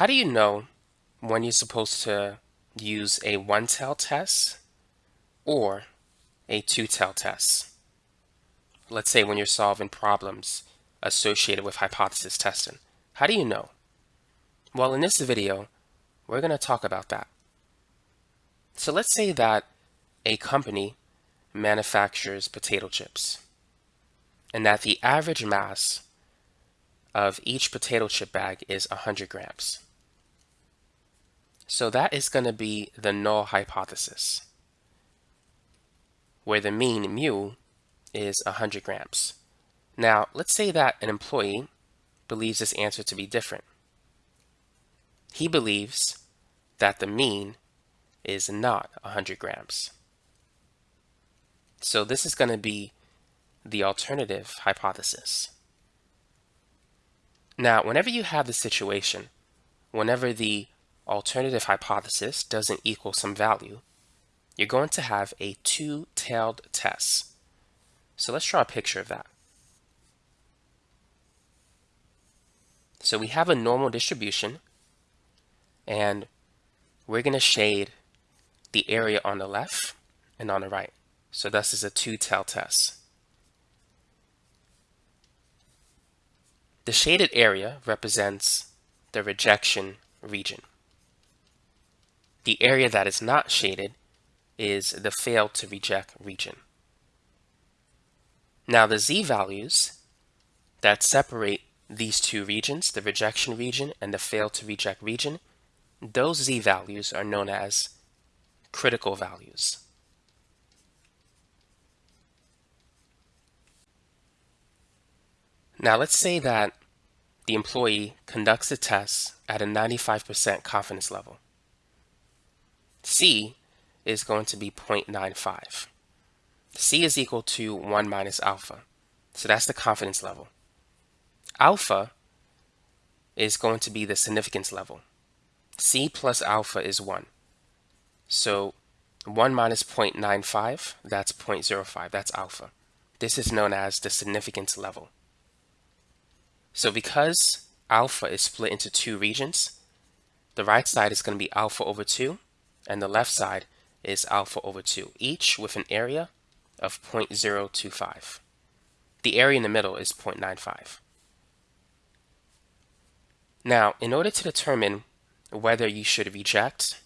How do you know when you're supposed to use a one-tail test or a two-tail test? Let's say when you're solving problems associated with hypothesis testing. How do you know? Well, in this video, we're going to talk about that. So let's say that a company manufactures potato chips and that the average mass of each potato chip bag is 100 grams. So that is going to be the null hypothesis, where the mean mu is 100 grams. Now, let's say that an employee believes this answer to be different. He believes that the mean is not 100 grams. So this is going to be the alternative hypothesis. Now, whenever you have the situation, whenever the alternative hypothesis doesn't equal some value, you're going to have a two-tailed test. So let's draw a picture of that. So we have a normal distribution, and we're going to shade the area on the left and on the right. So this is a two-tailed test. The shaded area represents the rejection region. The area that is not shaded is the fail to reject region. Now the z-values that separate these two regions, the rejection region and the fail to reject region, those z-values are known as critical values. Now let's say that the employee conducts a test at a 95% confidence level. C is going to be 0.95. C is equal to 1 minus alpha. So that's the confidence level. Alpha is going to be the significance level. C plus alpha is 1. So 1 minus 0.95, that's 0.05, that's alpha. This is known as the significance level. So because alpha is split into two regions, the right side is going to be alpha over 2, and the left side is alpha over 2, each with an area of 0.025. The area in the middle is 0.95. Now, in order to determine whether you should reject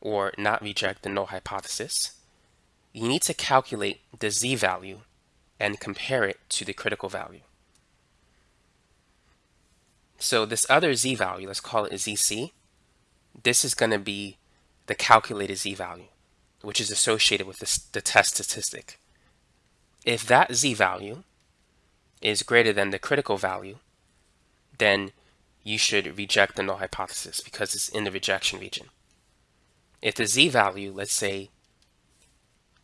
or not reject the null hypothesis, you need to calculate the z-value and compare it to the critical value. So this other z-value, let's call it zc, this is going to be the calculated z-value, which is associated with this, the test statistic. If that z-value is greater than the critical value, then you should reject the null hypothesis because it's in the rejection region. If the z-value, let's say,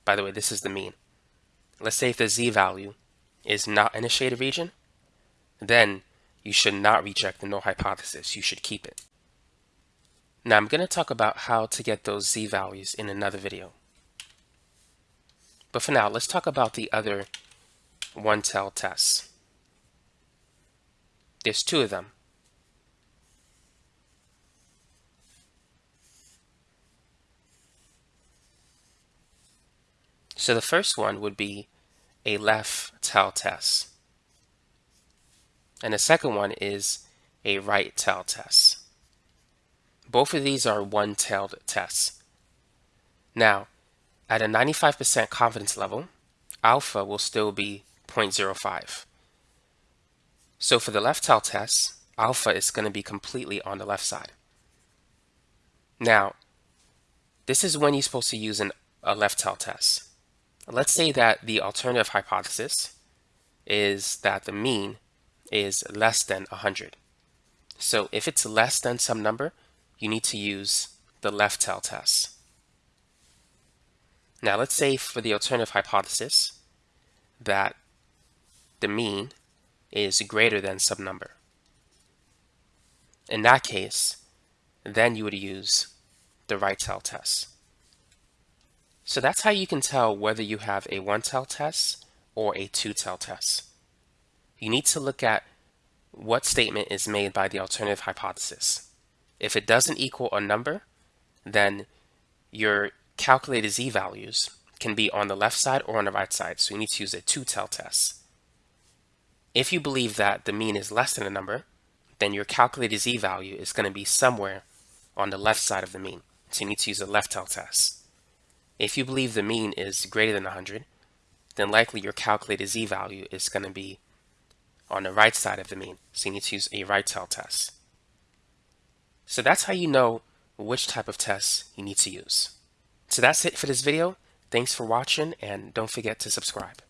by the way, this is the mean. Let's say if the z-value is not in a shaded region, then you should not reject the null hypothesis. You should keep it. Now I'm going to talk about how to get those z-values in another video. But for now, let's talk about the other one-tailed tests. There's two of them. So the first one would be a left tail test. And the second one is a right tail test. Both of these are one-tailed tests. Now, at a 95% confidence level, alpha will still be 0.05. So for the left tail test, alpha is going to be completely on the left side. Now, this is when you're supposed to use an, a left tail test. Let's say that the alternative hypothesis is that the mean is less than 100. So if it's less than some number, you need to use the left tail test. Now let's say for the alternative hypothesis that the mean is greater than some number. In that case, then you would use the right tail test. So that's how you can tell whether you have a one tail test or a two tail test you need to look at what statement is made by the alternative hypothesis. If it doesn't equal a number, then your calculated z-values can be on the left side or on the right side, so you need to use a two-tailed test. If you believe that the mean is less than a number, then your calculated z-value is going to be somewhere on the left side of the mean, so you need to use a left-tailed test. If you believe the mean is greater than 100, then likely your calculated z-value is going to be on the right side of the mean, so you need to use a right-tailed test. So that's how you know which type of test you need to use. So that's it for this video. Thanks for watching and don't forget to subscribe.